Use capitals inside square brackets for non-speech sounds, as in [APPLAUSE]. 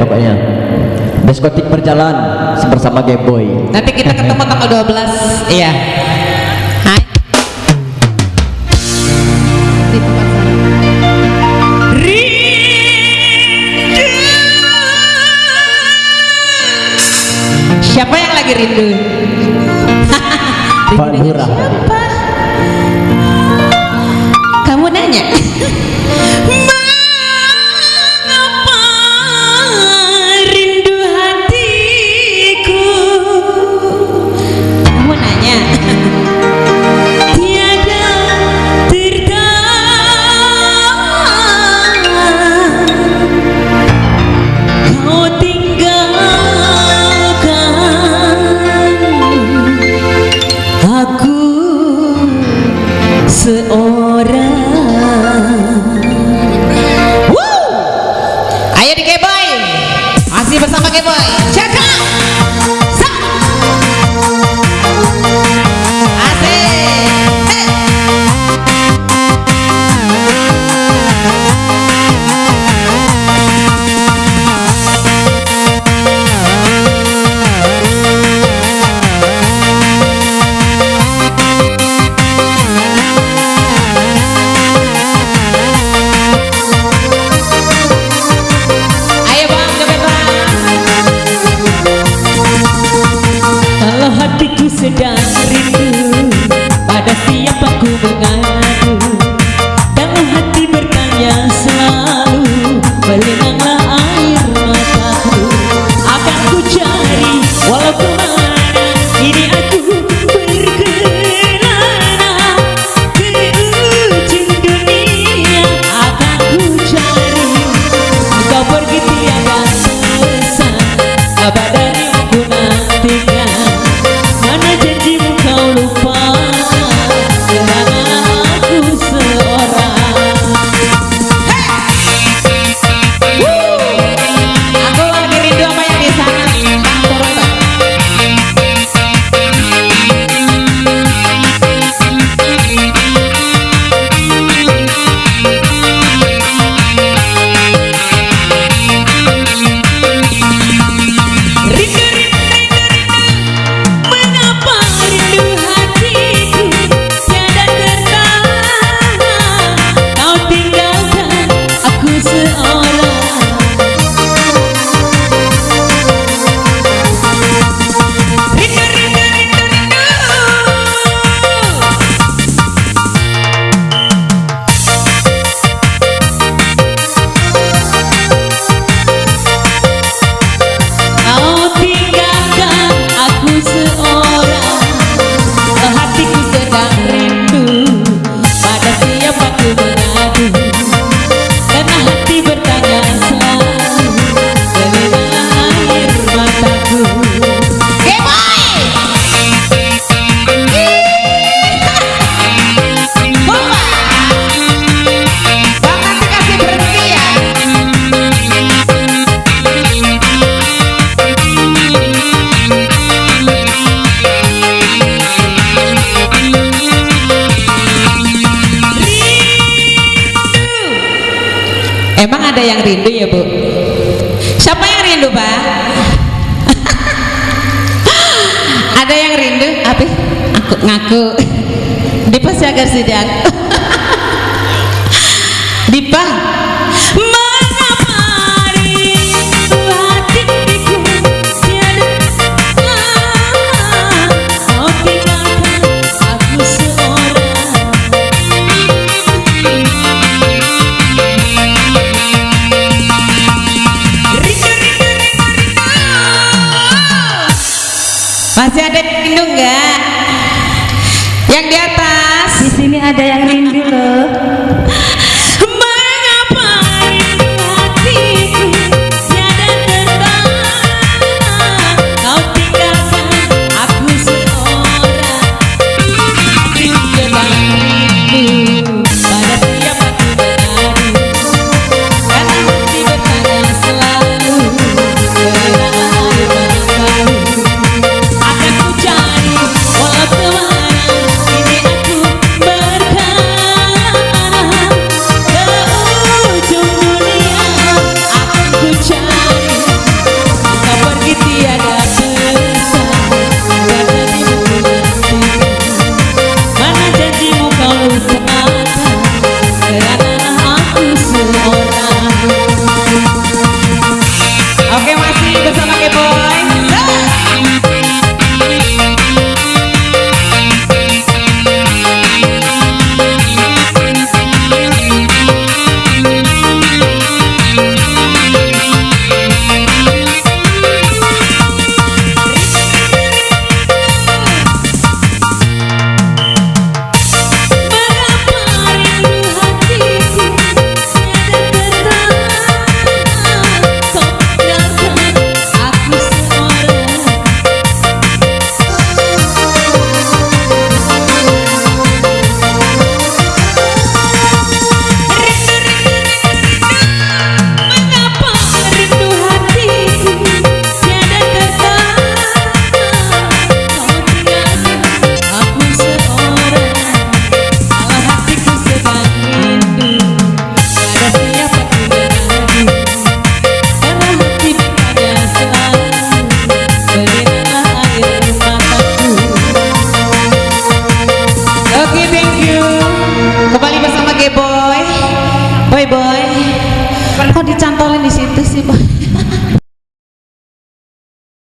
pokoknya. Diskotik berjalan bersama Game Boy. Nanti kita ketemu tanggal 12 iya. Hai. Siapa yang lagi rindu? [LAUGHS] Pak Lurah. 哎 ngàn Emang ada yang rindu ya Bu? Siapa yang rindu Pak? [LAUGHS] ada yang rindu? Apa? Aku ngaku. Ya, [LAUGHS] Dipa siaga sidak. Dipa, Masih ada yang rindu enggak? Yang di atas. Di sini ada yang rindu loh.